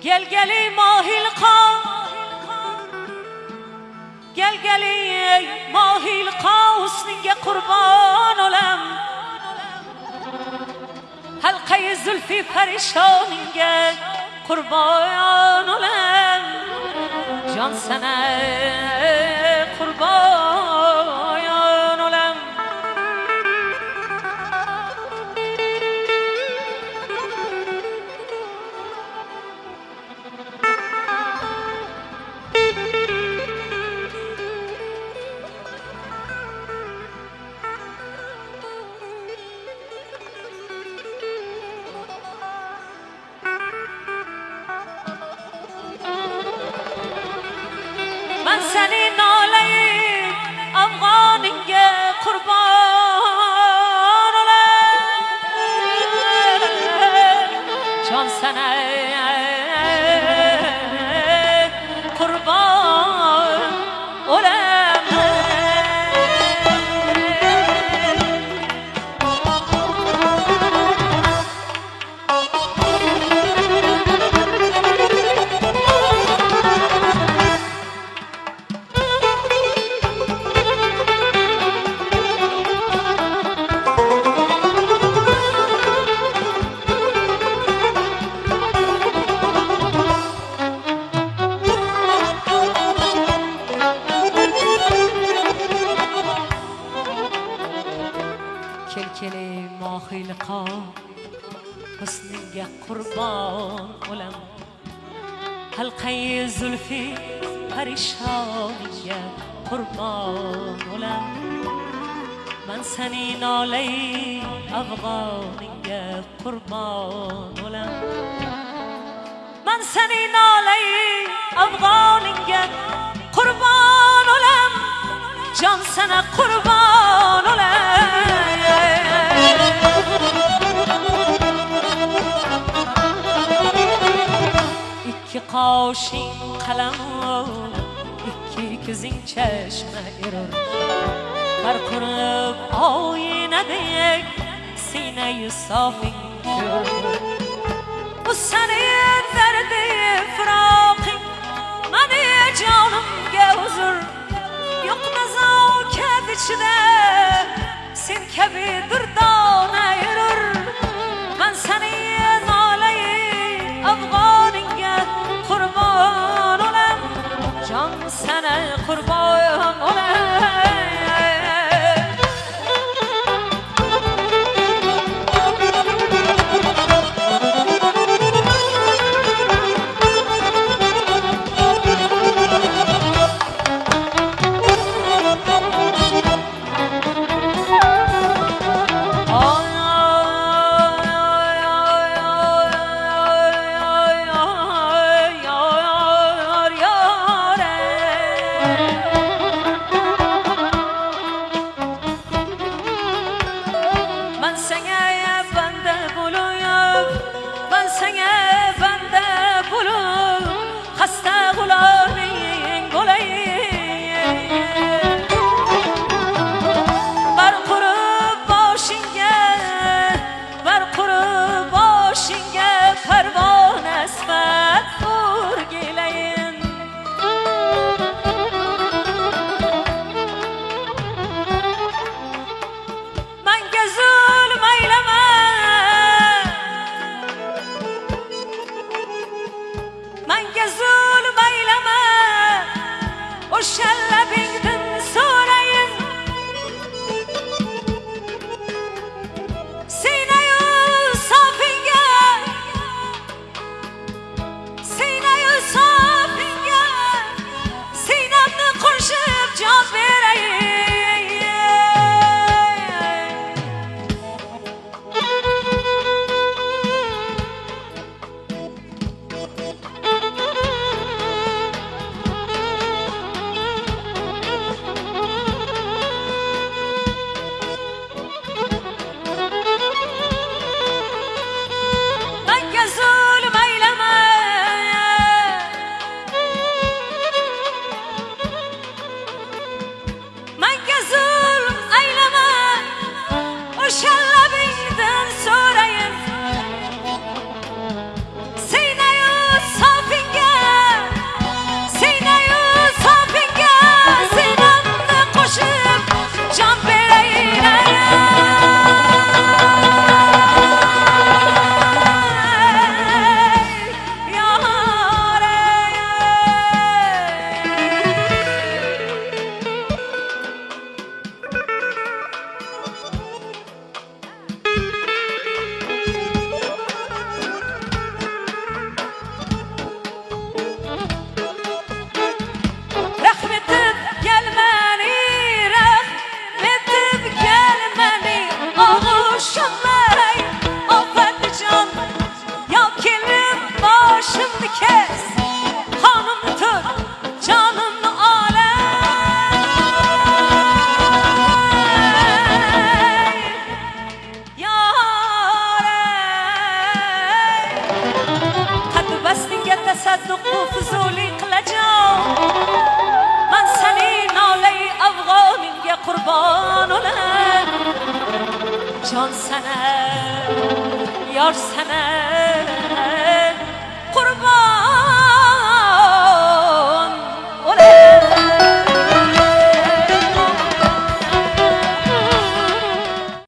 Gel geli mahil ka Gel geli mahil ka Husninge kurban olam Halkayı zülfü perişaninge kurban olam Can sana kelkeli mohilqa husniga qurbon o'lam. Halqai zulfi parishoniga qurbon o'lam. Man seni nolai afg'oninga qurbon o'lam. Man seni nolai afg'oninga qurbon o'lam. Jon sana ikki ko'zing chashma erur. Har qurib oynadek siynayu sofing ko'rur bu seni dardi firoqing mani jonimga huzur? Yo'q nazokat ichida sen kabi durdona Sing singer. قد بستنگه تصدق و فضولی قلجان. من سنی ناله افغانیم یه قربان اولم جان سنه یار سنه